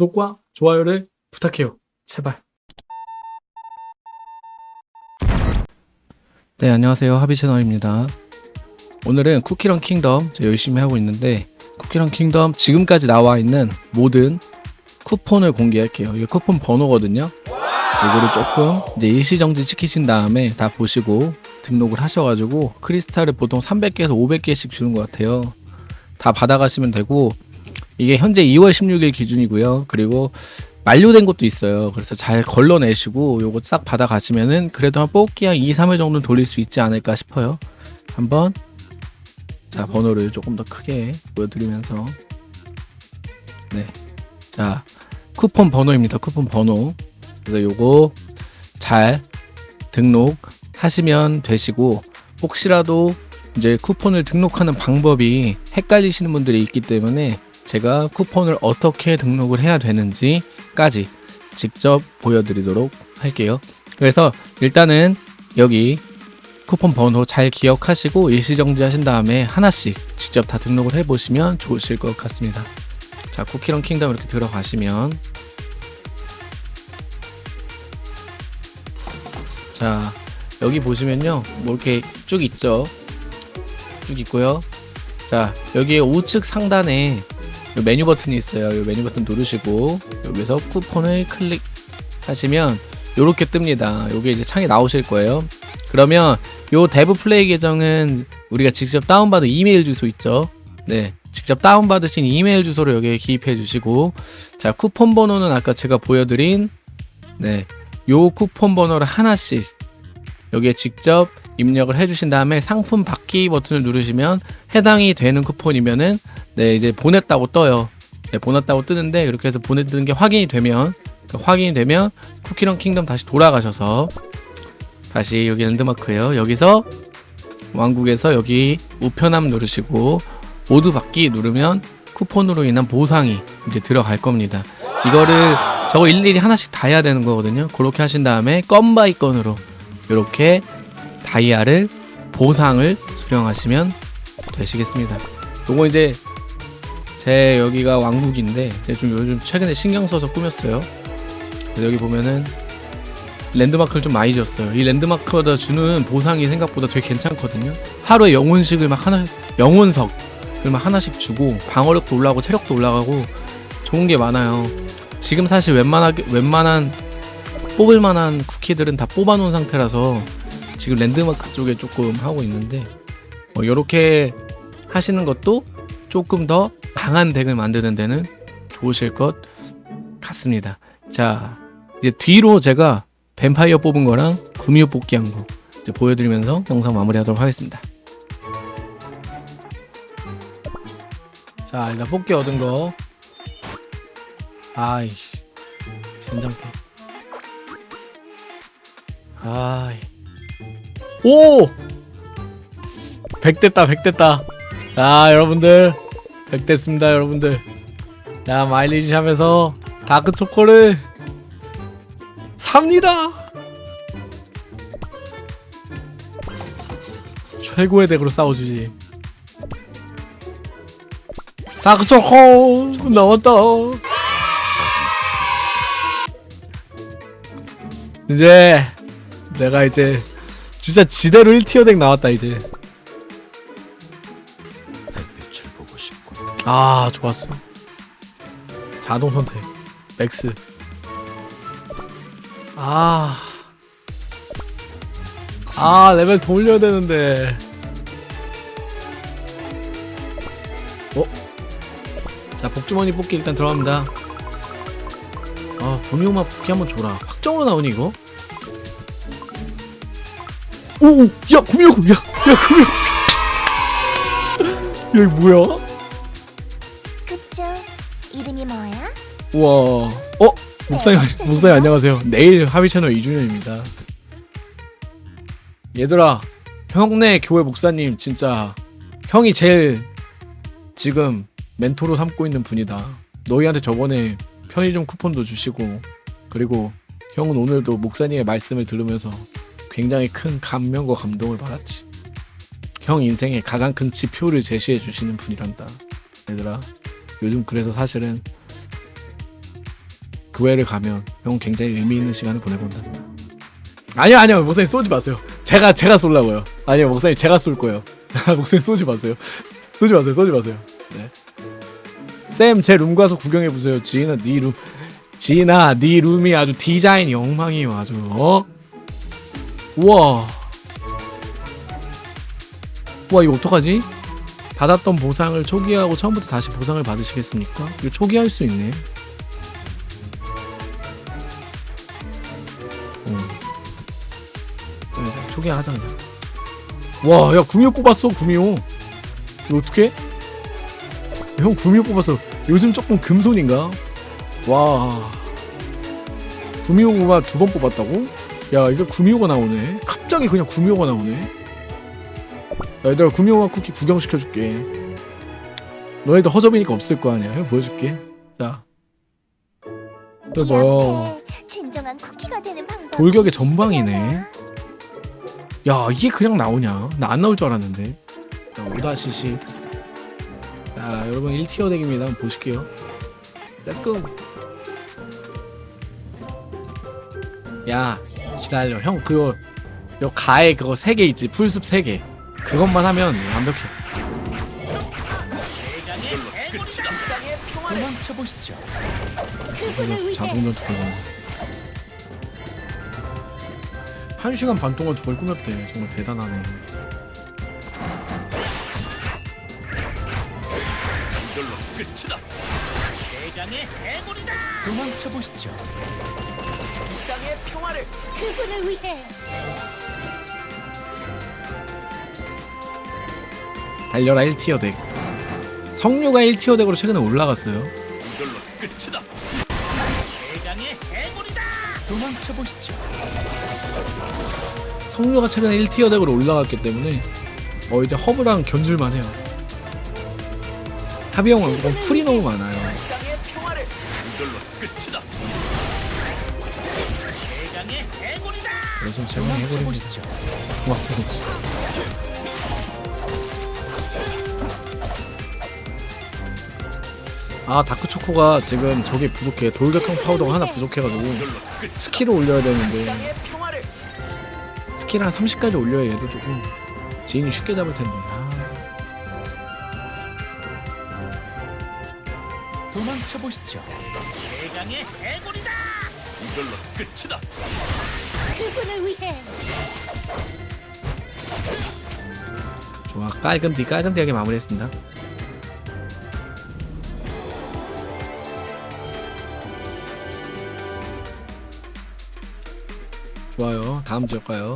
구독과 좋아요를 부탁해요. 제발. 네, 안녕하세요. 하비 채널입니다. 오늘은 쿠키런 킹덤 저 열심히 하고 있는데 쿠키런 킹덤 지금까지 나와 있는 모든 쿠폰을 공개할게요. 이게 쿠폰 번호거든요. 이거를 조금 이제 일시정지 시키신 다음에 다 보시고 등록을 하셔가지고 크리스탈을 보통 300개에서 500개씩 주는 것 같아요. 다 받아가시면 되고 이게 현재 2월 16일 기준이고요. 그리고 만료된 것도 있어요. 그래서 잘 걸러내시고 요거 싹 받아가시면은 그래도 한 뽑기 한 2, 3일 정도 돌릴 수 있지 않을까 싶어요. 한번 자 번호를 조금 더 크게 보여드리면서 네. 자 쿠폰 번호입니다. 쿠폰 번호. 그래서 요거 잘 등록하시면 되시고 혹시라도 이제 쿠폰을 등록하는 방법이 헷갈리시는 분들이 있기 때문에 제가 쿠폰을 어떻게 등록을 해야 되는지까지 직접 보여드리도록 할게요. 그래서 일단은 여기 쿠폰 번호 잘 기억하시고 일시정지 하신 다음에 하나씩 직접 다 등록을 해보시면 좋으실 것 같습니다. 자, 쿠키런 킹덤 이렇게 들어가시면 자, 여기 보시면요. 뭐 이렇게 쭉 있죠. 쭉 있고요. 자, 여기 우측 상단에 요 메뉴 버튼이 있어요. 이 메뉴 버튼 누르시고 여기서 쿠폰을 클릭하시면 이렇게 뜹니다. 요게 이제 창이 나오실 거예요. 그러면 요 데브플레이 계정은 우리가 직접 다운받은 이메일 주소 있죠. 네. 직접 다운받으신 이메일 주소를 여기에 기입해 주시고 자, 쿠폰 번호는 아까 제가 보여드린 네. 요 쿠폰 번호를 하나씩 여기에 직접 입력을 해주신 다음에 상품 받기 버튼을 누르시면 해당이 되는 쿠폰이면은 네 이제 보냈다고 떠요. 네, 보냈다고 뜨는데 이렇게 해서 보내드는 게 확인이 되면 그 확인이 되면 쿠키런 킹덤 다시 돌아가셔서 다시 여기 랜드마크예요. 여기서 왕국에서 여기 우편함 누르시고 모두 받기 누르면 쿠폰으로 인한 보상이 이제 들어갈 겁니다. 이거를 저거 일일이 하나씩 다 해야 되는 거거든요. 그렇게 하신 다음에 건 by 건으로 이렇게 다이아를 보상을 수령하시면 되시겠습니다. 요거 이제 제 여기가 왕국인데 제가 좀 요즘 최근에 신경 써서 꾸몄어요. 여기 보면은 랜드마크를 좀 많이 줬어요. 이 랜드마크마다 주는 보상이 생각보다 되게 괜찮거든요. 하루에 영혼식을 막 하나 영혼석을 막 하나씩 주고 방어력도 올라가고 체력도 올라가고 좋은 게 많아요. 지금 사실 웬만하게 웬만한 뽑을 만한 쿠키들은 다 뽑아놓은 상태라서 지금 랜드마크 쪽에 조금 하고 있는데 뭐 이렇게 하시는 것도 조금 더 강한 덱을 만드는 데는 좋으실 것 같습니다. 자 이제 뒤로 제가 뱀파이어 뽑은 거랑 구미호 뽑기 한 거 보여드리면서 영상 마무리하도록 하겠습니다. 자 일단 뽑기 얻은 거 아이씨 젠장패 아이 오! 100 됐다 100 됐다 자 여러분들 100 됐습니다 여러분들. 자 마일리지 샵에서 다크 초코를 삽니다. 최고의 덱으로 싸워주지. 다크 초코 나왔다. 이제 내가 이제 진짜 지대로 1tier deck 나왔다 이제 아 좋았어 자동 선택 max 아. 아 레벨 더 올려야 되는데 어? 자 복주머니 뽑기 일단 들어갑니다 아 구미호마 뽑기 한번 줘라 확정으로 나오니 이거? 오오 야 구미호 야야 구미호 야 이거 뭐야? 우와. 어? 목사님 목사님 안녕하세요. 내일 하비 채널 2주년입니다. 얘들아 형네 교회 목사님 진짜 형이 제일 지금 멘토로 삼고 있는 분이다. 너희한테 저번에 편의점 쿠폰도 주시고 그리고 형은 오늘도 목사님의 말씀을 들으면서 굉장히 큰 감명과 감동을 받았지. 형 인생의 가장 큰 지표를 제시해 주시는 분이란다. 얘들아 요즘 그래서 사실은 도회를 가면 형 굉장히 의미 있는 시간을 보내본다. 아니요 아니요 목사님 쏘지 마세요. 제가 제가 쏠라고요. 아니요 목사님 제가 쏠 거예요. 목사님 쏘지 마세요. 쏘지 마세요. 쏘지 마세요. 네. 쌤제 룸 가서 구경해 보세요. 지인아 네 룸. 지인아 네 룸이 아주 디자인이 엉망이에요. 아주 어? 우와. 우와 이거 어떡하지? 받았던 보상을 초기화하고 처음부터 다시 보상을 받으시겠습니까? 이거 초기화할 수 있네. 자, 이제 초기화하자 그냥. 와, 야 구미호 뽑았어 구미호. 이거 어떻게? 형 구미호 뽑았어. 요즘 조금 금손인가? 와. 구미호가 두 번 뽑았다고? 야, 이거 구미호가 나오네. 갑자기 그냥 구미호가 나오네. 야, 얘들아 구미호가 쿠키 구경시켜줄게. 너희들 허접이니까 없을 거 아니야. 형 보여줄게. 자. 이거 뭐야? 돌격의 전방이네. 야 이게 그냥 나오냐? 나 안 나올 줄 알았는데. 자, 오다시시. 자 여러분 1티어 덱입니다. 한번 보실게요. Let's go. 야 기다려. 형 그거 요 가에 그거 세개 있지. 풀숲 세 개. 그것만 하면 완벽해. 도망쳐 보시죠. 그분을 위해 자동 전투 걸 한 시간 반 동안 저걸 꾸몄대. 정말 대단하네. 이걸로 끝이다. 대강의 해골이다. 도망쳐 보시죠. 그분을 위해 달려라 1 tier deck. 석류가 1 tier deck으로 최근에 올라갔어요. 이걸로 끝이다. 대강의 해골이다. 도망쳐 보시죠. 석류가 최근에 1 tier deck으로 올라갔기 때문에 어 이제 허브랑 견줄만 해요. 합의형 왕국은 풀이 너무 많아요. 그래서 제가 해버립니다. 고맙습니다. 아 다크초코가 지금 저게 부족해 돌격형 파우더가 하나 부족해가지고. skill을 올려야 되는데 스킬 한 30까지 올려야 얘도 조금 지인이 쉽게 잡을 텐데 아, 도망쳐 보시죠. 대강의 해골이다. 이걸로 끝이다. 그분을 위해 좋아 깔끔디 깔끔디하게 마무리했습니다 좋아요. 다음 지역 가요